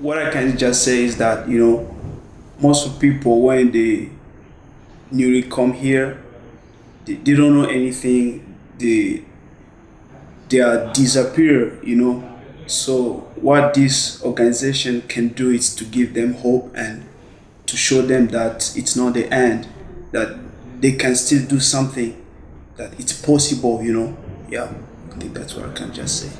what I can just say is that you know most of people when they newly come here they, they don't know anything. They they are disappear you know. So what this organization can do is to give them hope and to show them that it's not the end that they can still do something that it's possible you know? Yeah i think that's what i can just say